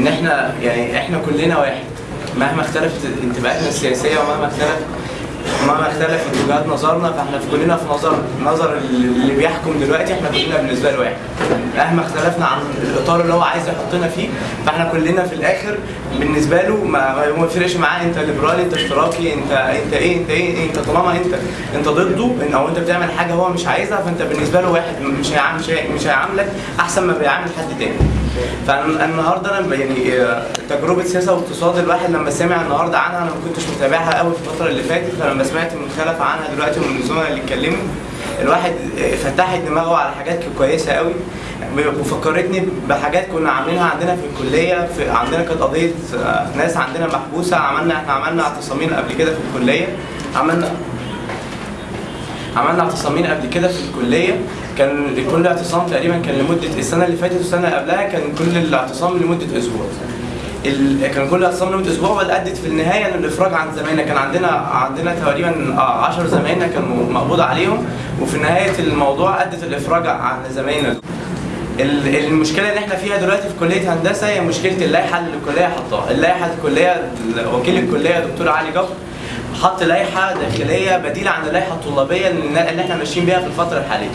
إن إحنا يعني إحنا كلنا واحد. مهما اختلفت انتماءاتنا السياسية ومهما اختلف مهما اختلفت وجهات نظرنا فإحنا في كلنا في نظر نظر اللي بيحكم دلوقتي إحنا كلنا بالنسبة له واحد. مهما اختلفنا عن الإطار اللي هو عايز يحطنا فيه فإحنا كلنا في الآخر بالنسبة له ما ما يفرقش معاه. أنت ليبرالي أنت اشتراكي انت أنت إيه أنت إيه أنت طالما انت أنت ضده إن- أو أنت بتعمل حاجة هو مش عايزها فأنت بالنسبة له واحد مش هيعامل مش هي- مش هيعاملك أحسن ما بيعامل حد تاني. فالنهارده أنا يعني آه، تجربة سياسة واقتصاد الواحد لما سمع النهارده عنها أنا ما كنتش متابعها قوي في الفترة اللي فاتت فلما سمعت من خلف عنها دلوقتي ومن الزملاء اللي اتكلموا الواحد آه، فتحت دماغه على حاجات كويسة قوي وفكرتني بحاجات كنا عاملينها عندنا في الكلية في عندنا كانت قضية آه، ناس عندنا محبوسة عملنا إحنا عملنا اعتصامين قبل كده في الكلية عملنا عملنا اعتصامين قبل كده في الكلية. كان كل اعتصام تقريبا كان لمدة السنة اللي فاتت والسنة اللي قبلها كان كل الاعتصام لمدة أسبوع. ال... كان كل اعتصام لمدة أسبوع وادت في النهاية للافراج عن زمايلنا. كان عندنا عندنا تقريبا 10 زمايلنا كانوا مقبوض عليهم. وفي نهاية الموضوع ادت الإفراج عن زمايلنا. المشكلة اللي إحنا فيها دلوقتي في كلية هندسة هي مشكلة اللائحة اللي الكلية حطاها، اللائحة الكليه وكيل الكلية دكتور علي جبر حط لائحة داخلية بديلة عن اللائحة الطلابية اللي إحنا ماشيين بيها في الفترة الحالية.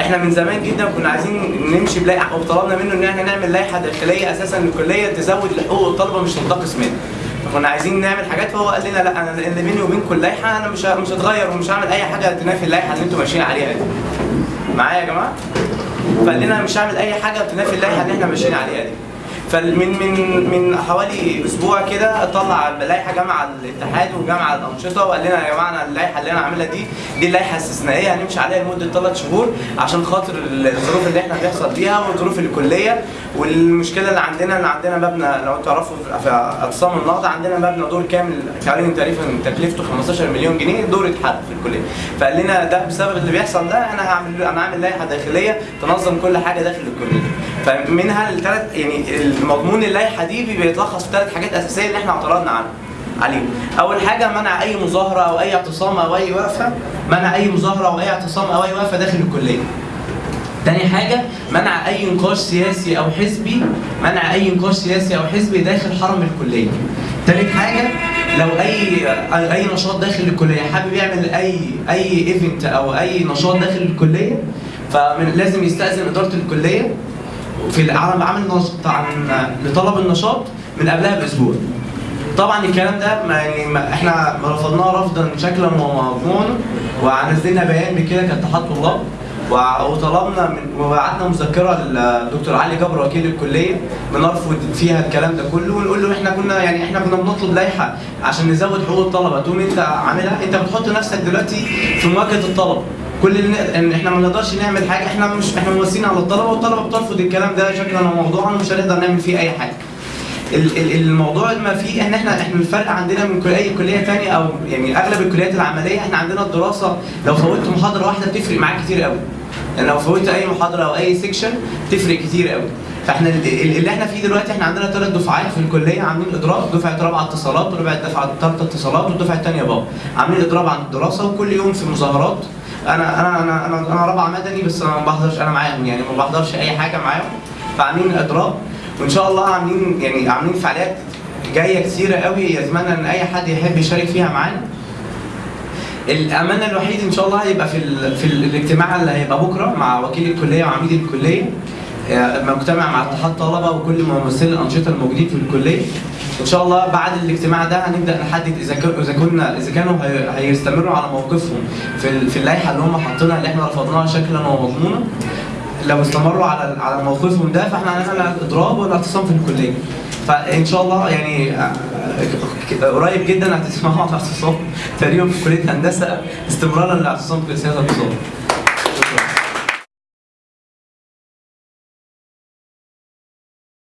إحنا من زمان جدا كنا عايزين نمشي بلائحة وطلبنا منه إن إحنا نعمل لائحة داخلية أساسا الكليه تزود لحقوق الطلبة مش تنتقص منها. فكنا عايزين نعمل حاجات فهو قال لنا لا أنا اللي بيني وبينكم اللائحة أنا مش مش هتغير ومش هعمل أي حاجة تنافي اللائحة اللي أنتم ماشيين عليها دي. معايا يا جماعة؟ فقال لنا مش هعمل أي حاجة تنافي اللائحة اللي إحنا ماشيين عليها دي فمن من من حوالي أسبوع كده طلع لائحة جامعة الاتحاد وجامعة الأنشطة وقال لنا يا جماعة اللائحة اللي أنا عاملها دي دي اللائحة استثنائية هنمشي عليها لمدة ثلاث شهور عشان خاطر الظروف اللي إحنا بيحصل فيها وظروف الكلية. والمشكلة اللي عندنا ان عندنا مبنى لو تعرفوا في أقسام النهضه عندنا مبنى دور كامل تقريبا تقريبا تكلفته 15 مليون جنيه دور اتحد في الكلية. فقال لنا ده بسبب اللي بيحصل ده أنا هعمل أنا هعمل لائحة داخلية تنظم كل حاجة داخل الكلية. فمنها الثلاث يعني المضمون اللائحة دي بيتلخص في ثلاث حاجات أساسية اللي إحنا اعترضنا عنها عليهم. أول حاجة منع أي مظاهرة أو أي اعتصام أو أي وقفة منع أي مظاهرة أو أي اعتصام أو أي وقفة داخل الكلية. تاني حاجة منع أي نقاش سياسي أو حزبي منع أي نقاش سياسي أو حزبي داخل حرم الكلية. تالت حاجة لو أي أي نشاط داخل الكلية حابب يعمل أي أي event أو أي نشاط داخل الكلية فلازم يستأذن إدارة الكلية في عمل عن لطلب النشاط من قبلها بأسبوع. طبعا الكلام ده ما يعني ما إحنا رفضناه رفضا شكلا ومضمونا ونزلنا بيان بكده كاتحاد طلاب وطلبنا من وبعتنا مذكرة للدكتور علي جبر وكيل الكلية بنرفض فيها الكلام ده كله ونقول له إحنا كنا يعني إحنا كنا بنطلب لائحه عشان نزود حقوق الطلبة. تقوم أنت عاملها. أنت بتحط نفسك دلوقتي في مواجهة الطلبة. كل اللي إن إحنا ما نقدرش نعمل حاجة إحنا مش إحنا مواسين على الطلبة والطلبة بترفض الكلام ده. شكلا وموضوعا ومش هنقدر نعمل فيه أي حاجة. الموضوع ما فيه إن إحنا إحنا الفرق عندنا من كل اي كليه ثانية أو يعني أغلب الكليات العملية إحنا عندنا الدراسة لو فوتت محاضرة واحدة بتفرق معاك كتير قوي يعني لو فوتت أي محاضرة أو أي section تفرق كتير قوي فإحنا ال- ال- اللي إحنا فيه دلوقتي إحنا عندنا ثلاث دفعات في الكلية عاملين إضراب دفعة رابعة اتصالات ودفعه دفعة ثالثه اتصالات والدفعه الثانية بابا عاملين إضراب عن الدراسة وكل يوم في مظاهرات. أنا أنا أنا أنا, أنا رابعة مدني بس أنا ما بحضرش أنا معاهم يعني ما بحضرش أي حاجة معاهم. فعاملين إضراب. وإن شاء الله عاملين يعني عاملين فعاليات جاية كتيرة قوي. يتمنى إن أي حد يحب يشارك فيها معانا. الأمانة الوحيد إن شاء الله هيبقى في ال... في ال... الاجتماع اللي هيبقى بكرة مع وكيل الكلية وعميد الكلية. آه، مجتمع مع اتحاد طلبة وكل ممثلي الأنشطة الموجودين في الكلية. إن شاء الله بعد الاجتماع ده هنبدأ نحدد إذا إذا كنا إذا كانوا هي- هيستمروا على موقفهم في. في اللائحة اللي هم حاطينها اللي إحنا رفضناها شكلا ومضمونا. لو استمروا على على موقفهم ده فإحنا هنعمل إضراب والاعتصام في الكلية. فإن شاء الله يعني آه، قريب جدا هتسمعوا عن الاعتصام تقريبا في كلية هندسة استمرارا للاعتصام في سياسة الاقتصاد